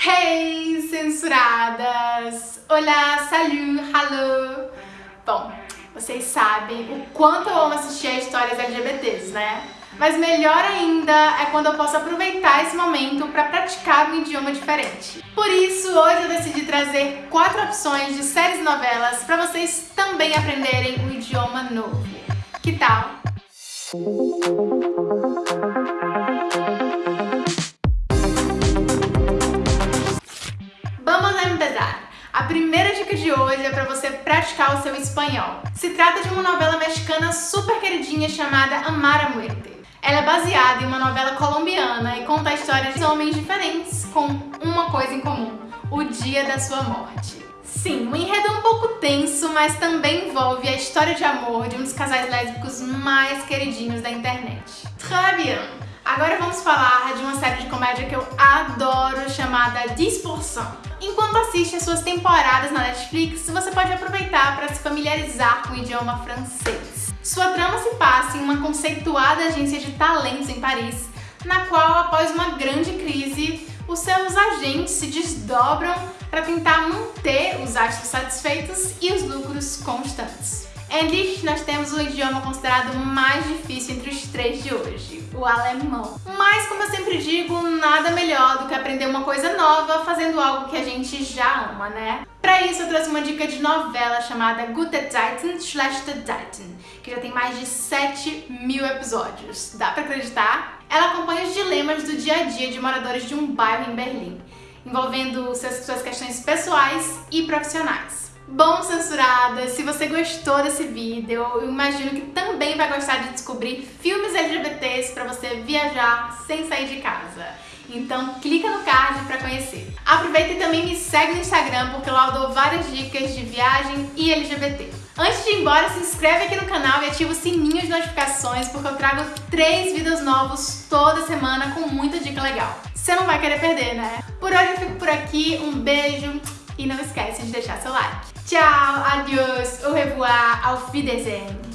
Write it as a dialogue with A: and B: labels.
A: Hey, censuradas! Olá, salut, hello! Bom, vocês sabem o quanto eu amo assistir a histórias LGBTs, né? Mas melhor ainda é quando eu posso aproveitar esse momento para praticar um idioma diferente. Por isso, hoje eu decidi trazer quatro opções de séries e novelas para vocês também aprenderem um idioma novo. Que tal? A primeira dica de hoje é para você praticar o seu espanhol. Se trata de uma novela mexicana super queridinha chamada Amar a Muerte. Ela é baseada em uma novela colombiana e conta a história de homens diferentes com uma coisa em comum, o dia da sua morte. Sim, o enredo é um pouco tenso, mas também envolve a história de amor de um dos casais lésbicos mais queridinhos da internet. Très bien! Agora vamos falar de uma série de comédia que eu adoro, chamada 10%. Enquanto assiste as suas temporadas na Netflix, você pode aproveitar para se familiarizar com o idioma francês. Sua trama se passa em uma conceituada agência de talentos em Paris, na qual, após uma grande crise, os seus agentes se desdobram para tentar manter os astros satisfeitos e os lucros constantes. English, nós temos o idioma considerado mais difícil entre os três de hoje, o alemão. Mas, como eu sempre digo, nada melhor do que aprender uma coisa nova fazendo algo que a gente já ama, né? Pra isso, eu trouxe uma dica de novela chamada Gute Zeiten, Schlechte Zeiten, que já tem mais de 7 mil episódios. Dá pra acreditar? Ela acompanha os dilemas do dia a dia de moradores de um bairro em Berlim, envolvendo suas questões pessoais e profissionais. Bom, censurada, se você gostou desse vídeo, eu imagino que também vai gostar de descobrir filmes LGBTs para você viajar sem sair de casa. Então clica no card para conhecer. Aproveita e também me segue no Instagram, porque lá eu dou várias dicas de viagem e LGBT. Antes de ir embora, se inscreve aqui no canal e ativa o sininho de notificações, porque eu trago três vídeos novos toda semana com muita dica legal. Você não vai querer perder, né? Por hoje eu fico por aqui, um beijo e não esquece de deixar seu like. Tchau, adiós, au revoir, auf Wiedersehen.